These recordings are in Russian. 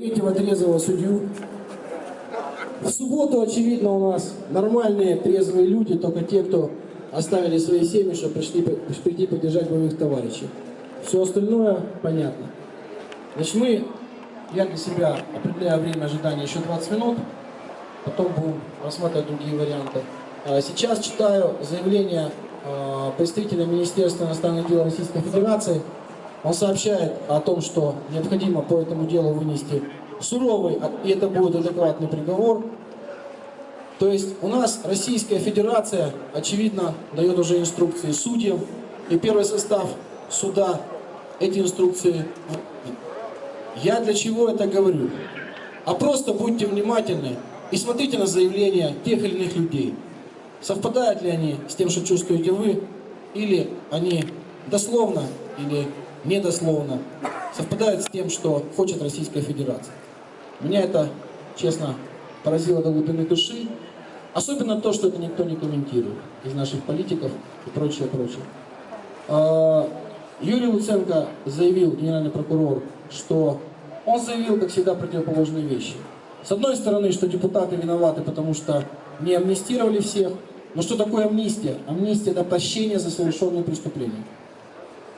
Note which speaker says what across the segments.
Speaker 1: третьего трезвого судью. В субботу, очевидно, у нас нормальные трезвые люди, только те, кто оставили свои семьи, чтобы пришли, прийти поддержать боевых товарищей. Все остальное понятно. Значит, мы, я для себя определяю время ожидания еще 20 минут, потом будем рассматривать другие варианты. А Сейчас читаю заявление а, представителя Министерства иностранных дел Российской Федерации. Он сообщает о том, что необходимо по этому делу вынести суровый, и это будет адекватный приговор. То есть у нас Российская Федерация, очевидно, дает уже инструкции судьям, и первый состав суда эти инструкции. Я для чего это говорю? А просто будьте внимательны и смотрите на заявления тех или иных людей. Совпадают ли они с тем, что чувствуете вы, или они дословно или недословно совпадают с тем, что хочет Российская Федерация. Меня это, честно, поразило до глубины души. Особенно то, что это никто не комментирует из наших политиков и прочее, прочее. А, Юрий Луценко заявил, генеральный прокурор, что он заявил, как всегда, противоположные вещи. С одной стороны, что депутаты виноваты, потому что не амнистировали всех. Но что такое амнистия? Амнистия – это прощение за совершенные преступления.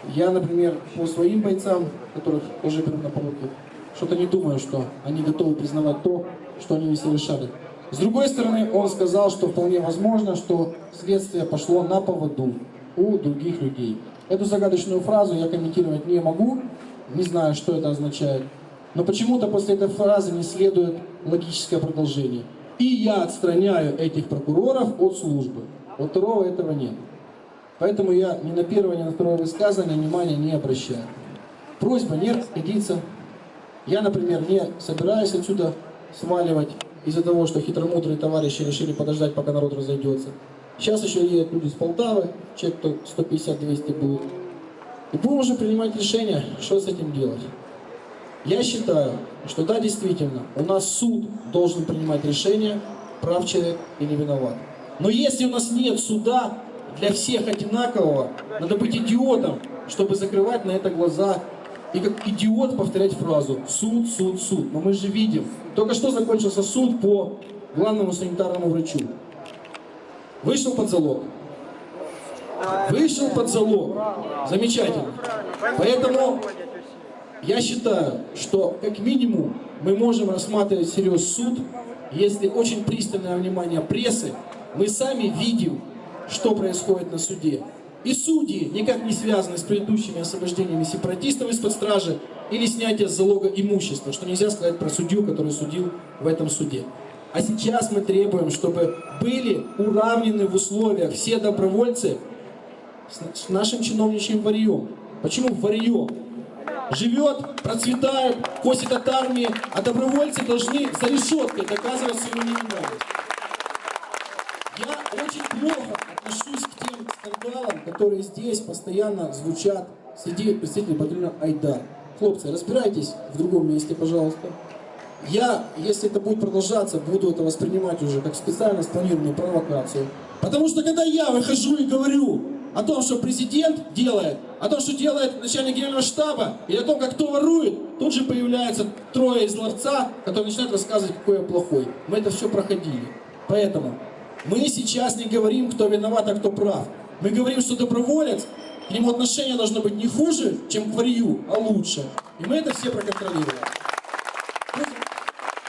Speaker 1: Я, например, по своим бойцам, которых уже беру на поруки, что-то не думаю, что они готовы признавать то, что они не совершали. С другой стороны, он сказал, что вполне возможно, что следствие пошло на поводу у других людей. Эту загадочную фразу я комментировать не могу, не знаю, что это означает. Но почему-то после этой фразы не следует логическое продолжение. И я отстраняю этих прокуроров от службы. Вот второго этого нет. Поэтому я ни на первое, ни на второе высказывание внимания не обращаю. Просьба не расходиться. Я, например, не собираюсь отсюда сваливать из-за того, что хитромудрые товарищи решили подождать, пока народ разойдется. Сейчас еще едут люди с Полтавы, человек 150-200 будет. И будем уже принимать решение, что с этим делать. Я считаю, что да, действительно, у нас суд должен принимать решение, прав человек или виноват. Но если у нас нет суда для всех одинакового, надо быть идиотом, чтобы закрывать на это глаза и как идиот повторять фразу «суд, суд, суд». Но мы же видим, только что закончился суд по главному санитарному врачу. Вышел под залог. Вышел под залог. Замечательно. Поэтому я считаю, что как минимум мы можем рассматривать всерьез суд, если очень пристальное внимание прессы, мы сами видим, что происходит на суде. И судьи никак не связаны с предыдущими освобождениями сепаратистов из-под стражи или снятия залога имущества, что нельзя сказать про судью, который судил в этом суде. А сейчас мы требуем, чтобы были уравнены в условиях все добровольцы с нашим чиновничьим варьем. Почему варьем? живет, процветает, косит от армии, а добровольцы должны за решеткой доказывать свою невиновность. Очень плохо отношусь к тем скандалам, которые здесь постоянно звучат среди представителей батальона Айдар. Хлопцы, разбирайтесь в другом месте, пожалуйста. Я, если это будет продолжаться, буду это воспринимать уже как специально спланированную провокацию. Потому что когда я выхожу и говорю, о том, что президент делает, о том, что делает начальник генерального штаба, и о том, как кто ворует, тут же появляются трое из ларца, которые начинают рассказывать, какой я плохой. Мы это все проходили. Поэтому мы сейчас не говорим, кто виноват, а кто прав. Мы говорим, что доброволец, к нему отношение должно быть не хуже, чем к варью, а лучше. И мы это все проконтролируем.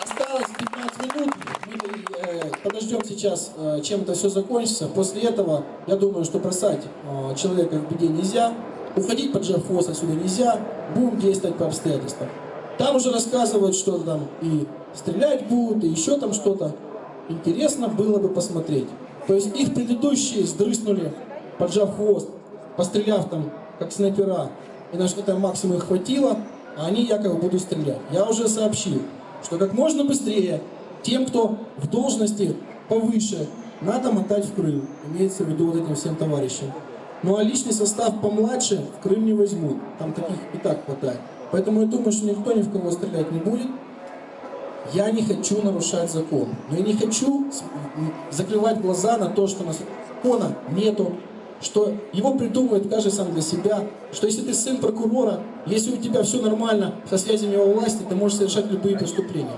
Speaker 1: Осталось 15 минут, мы э, подождем сейчас, э, чем это все закончится. После этого, я думаю, что бросать э, человека в беде нельзя, уходить под хвост отсюда нельзя, будем действовать по обстоятельствам. Там уже рассказывают, что там и стрелять будут, и еще там что-то. Интересно было бы посмотреть. То есть их предыдущие сдрыснули, поджав хвост, постреляв там, как снайпера, и на что-то максимум их хватило, а они якобы будут стрелять. Я уже сообщил, что как можно быстрее тем, кто в должности повыше, надо мотать в Крым. Имеется в виду вот этим всем товарищам. Ну а личный состав помладше в Крым не возьмут. Там таких и так хватает. Поэтому я думаю, что никто ни в кого стрелять не будет. Я не хочу нарушать закон. Но я не хочу закрывать глаза на то, что у нас закона нету, что его придумывает каждый сам для себя, что если ты сын прокурора, если у тебя все нормально со связями во власти, ты можешь совершать любые преступления.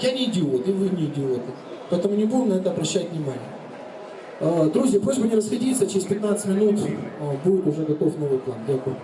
Speaker 1: Я не идиот, и вы не идиоты. Поэтому не будем на это обращать внимание. А, Друзі, просьба не расходиться, через 15 минут а, будет уже готов новый план. Дякую.